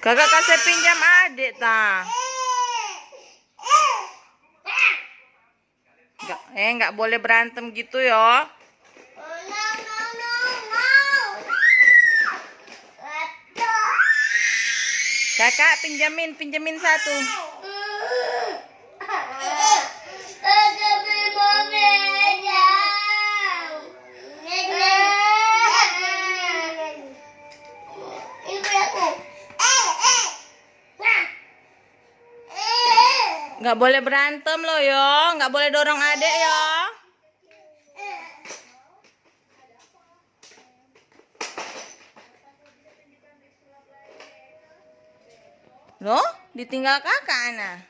Kakak kasih pinjam adik ta. Nggak, eh nggak boleh berantem gitu ya. Kakak pinjamin, pinjamin satu. Nggak boleh berantem loh yo, nggak boleh dorong adik yo. Loh, ditinggal kakak Ana.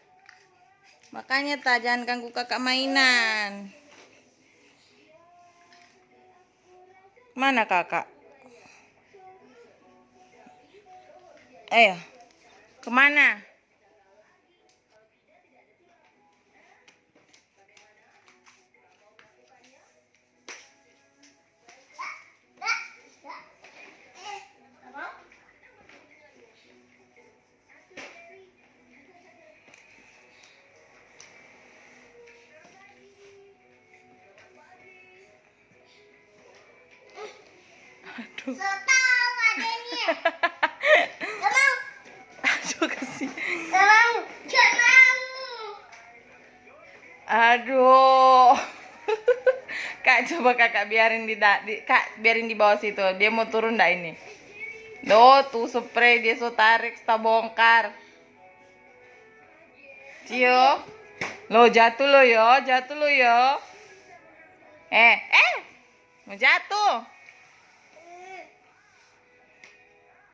Makanya tak jangan ganggu kakak mainan. Mana kakak? Ayo, ke mana? Aduh, aduh kasih. Aduh. Kak coba kakak biarin di, di kak biarin di bawah situ. Dia mau turun dah ini. Loh, tuh spray dia so tarik, tak bongkar. Cio. Lo jatuh lo yo, jatuh lo yo. Eh, eh. Mau jatuh.